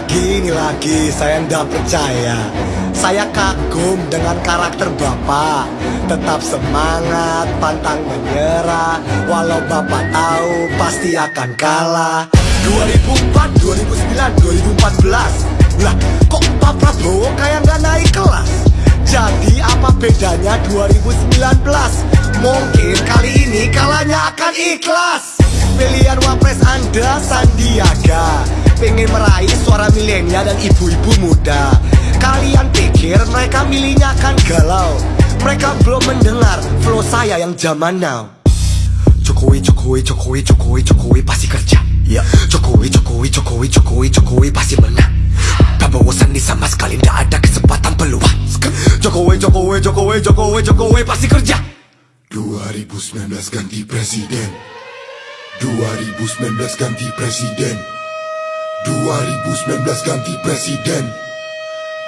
Lagi, ini lagi, saya ndak percaya. Saya kagum dengan karakter Bapak. Tetap semangat, pantang menyerah. Walau Bapak tahu pasti akan kalah. 2004, 2009, 2014 Lah kok Pak Prabowo kayak nggak naik kelas? Jadi apa bedanya 2019 Mungkin kali ini kalahnya akan ikhlas. Pilihan wapres anda Sandiaga pengen meraih suara milenial dan ibu-ibu muda. Kalian pikir mereka milihnya akan galau. Mereka belum mendengar flow saya yang zaman now. Jokowi, Jokowi, Jokowi, Jokowi, Jokowi pasti kerja. Ya. Jokowi, Jokowi, Jokowi, Jokowi, Jokowi pasti menang. Prabowo Sandi sama sekali tidak ada kesempatan peluang. Jokowi, Jokowi, Jokowi, Jokowi, Jokowi pasti kerja. 2019 ganti presiden. 2019 ganti presiden 2019 ganti presiden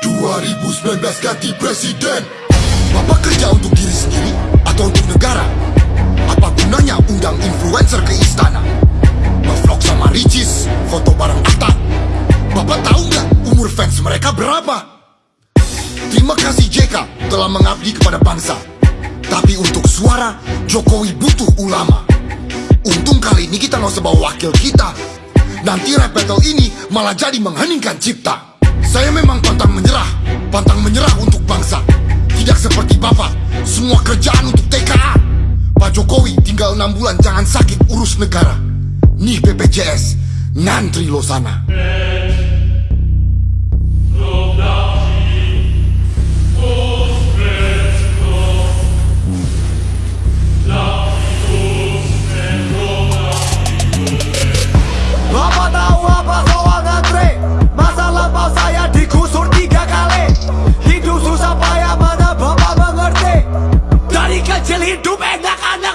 2019 ganti presiden Bapak kerja untuk diri sendiri atau untuk negara? Apa gunanya undang influencer ke istana? Ngevlog sama Ricis, foto bareng Atta Bapak tahu nggak umur fans mereka berapa? Terima kasih JK telah mengabdi kepada bangsa Tapi untuk suara, Jokowi butuh ulama Untung kali ini kita nggak usah bawa wakil kita Nanti rap battle ini malah jadi mengheningkan cipta. Saya memang pantang menyerah Pantang menyerah untuk bangsa. Tidak seperti Bapak Semua kerjaan untuk TKA Pak Jokowi tinggal 6 bulan jangan sakit urus negara. Nih BPJS Ngantri lo sana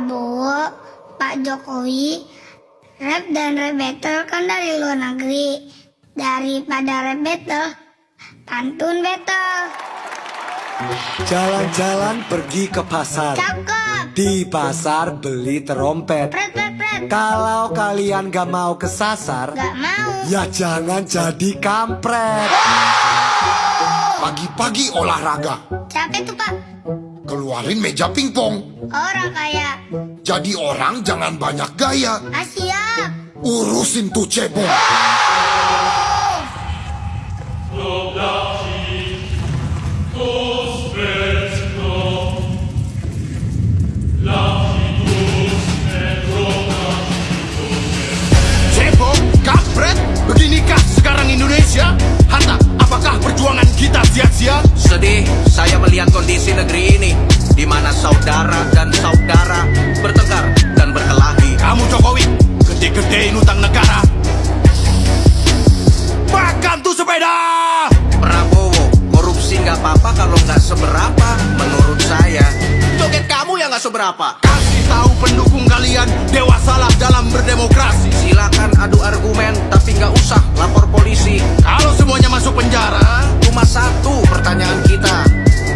Prabowo, Pak Jokowi Rap dan rap battle kan dari luar negeri. Daripada rap battle, pantun battle. Jalan-jalan pergi ke pasar. Cakep. Di pasar beli terompet. Pret, pret, pret. Kalau kalian gak mau kesasar, gak mau. Ya jangan jadi kampret. Pagi-pagi olahraga. Capek tuh pak. Keluarin meja pingpong. Orang kaya. Jadi orang jangan banyak gaya. Asia. Urusin tuh cebong. Cebong, nggak seberapa Kasih tahu pendukung kalian, dewasalah dalam berdemokrasi. Silakan adu argumen, tapi nggak usah lapor polisi. Kalau semuanya masuk penjara Cuma satu pertanyaan kita.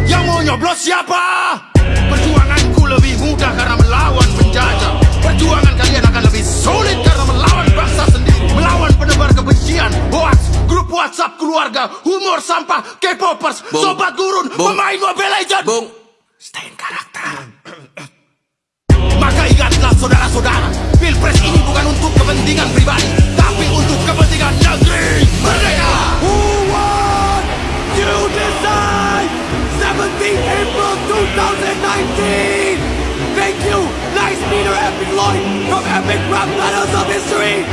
Yang mau nyoblos siapa? Perjuanganku lebih mudah karena melawan penjajah. Perjuangan kalian akan lebih sulit karena melawan bangsa sendiri. Melawan penebar kebencian, hoax, grup whatsapp keluarga Humor sampah, K-popers, sobat gurun, Bung. pemain Mobile Legends. Bung, stay in karakter Pilpres ini bukan untuk kepentingan pribadi Tapi untuk kepentingan negeri Merdeka Who won? You decide 17 April 2019 Thank you, nice Peter Epic Lloyd from Epic Rap Battles of History.